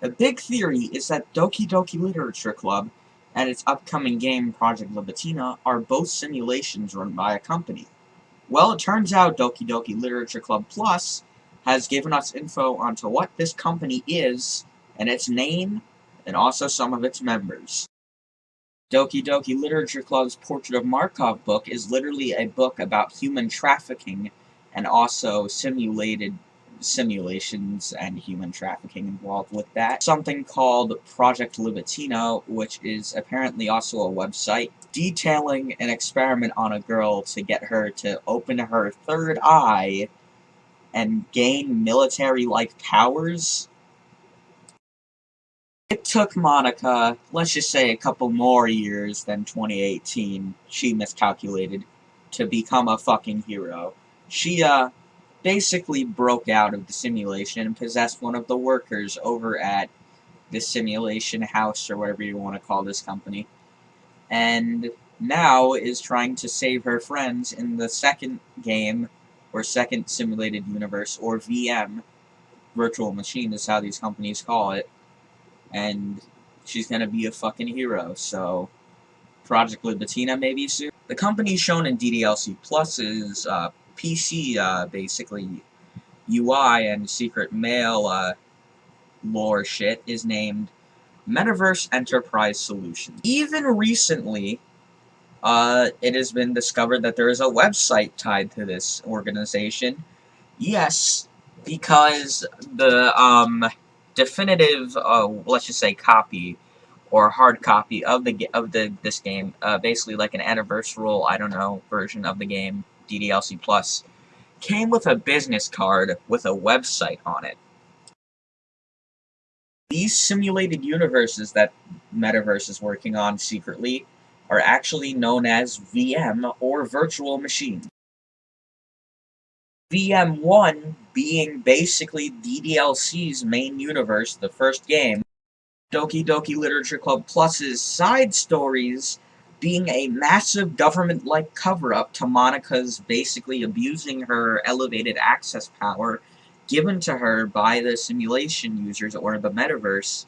The big theory is that Doki Doki Literature Club and its upcoming game, Project Libitina, are both simulations run by a company. Well, it turns out Doki Doki Literature Club Plus has given us info onto what this company is, and its name, and also some of its members. Doki Doki Literature Club's Portrait of Markov book is literally a book about human trafficking and also simulated simulations and human trafficking involved with that. Something called Project Libitina, which is apparently also a website detailing an experiment on a girl to get her to open her third eye and gain military-like powers. It took Monika, let's just say a couple more years than 2018, she miscalculated, to become a fucking hero. She, uh, basically broke out of the simulation and possessed one of the workers over at the simulation house or whatever you want to call this company. And now is trying to save her friends in the second game, or second simulated universe, or VM, virtual machine is how these companies call it. And she's gonna be a fucking hero, so Project Libitina maybe soon. The company shown in DDLC Plus is uh, PC, uh, basically, UI and secret mail uh, lore shit is named Metaverse Enterprise Solutions. Even recently, uh, it has been discovered that there is a website tied to this organization. Yes, because the um, definitive, uh, let's just say, copy or hard copy of the of the this game, uh, basically like an anniversary, I don't know, version of the game, DDLC Plus, came with a business card with a website on it. These simulated universes that Metaverse is working on secretly are actually known as VM, or Virtual Machines. VM1 being basically DDLC's main universe, the first game, Doki Doki Literature Club Plus's side stories being a massive government-like cover-up to Monika's basically abusing her elevated access power given to her by the simulation users or the metaverse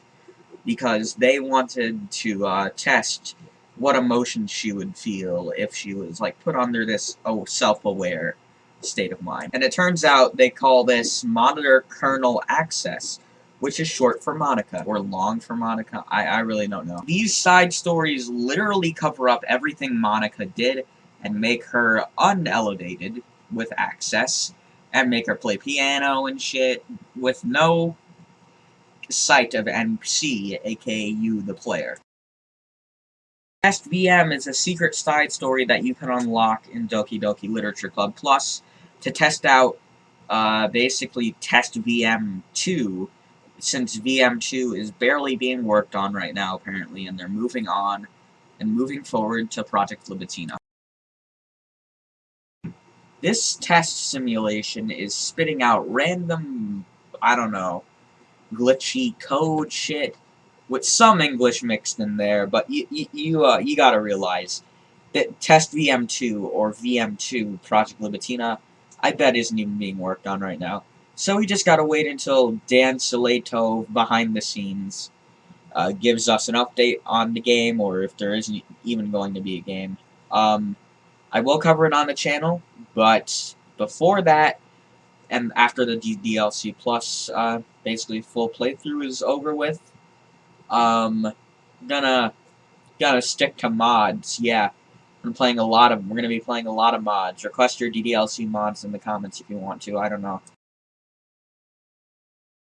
because they wanted to uh, test what emotions she would feel if she was like put under this oh self-aware state of mind. And it turns out they call this monitor kernel access, which is short for Monika, or long for Monika, I, I really don't know. These side stories literally cover up everything Monika did and make her unelevated with access, and make her play piano and shit with no sight of NPC, aka you, the player. Test VM is a secret side story that you can unlock in Doki Doki Literature Club Plus to test out, uh, basically Test VM 2, since VM2 is barely being worked on right now, apparently, and they're moving on and moving forward to Project Libitina. This test simulation is spitting out random, I don't know, glitchy code shit with some English mixed in there, but you you you, uh, you gotta realize that Test VM2 or VM2 Project Libitina, I bet isn't even being worked on right now. So we just gotta wait until Dan Salvato behind the scenes uh, gives us an update on the game, or if there isn't even going to be a game. Um, I will cover it on the channel, but before that, and after the DLC Plus, uh, basically full playthrough is over with, um, gonna gonna stick to mods. Yeah, I'm playing a lot of. We're gonna be playing a lot of mods. Request your DDLC mods in the comments if you want to. I don't know.